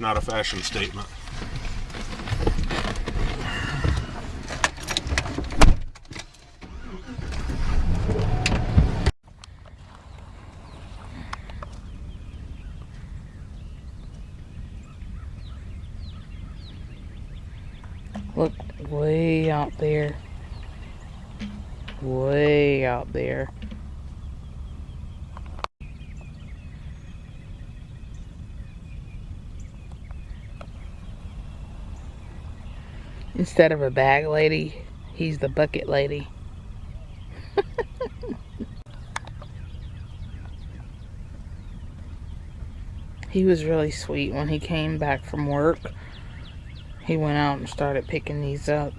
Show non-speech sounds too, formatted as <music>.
not a fashion statement. Look way out there. Way out there. Instead of a bag lady, he's the bucket lady. <laughs> he was really sweet when he came back from work. He went out and started picking these up.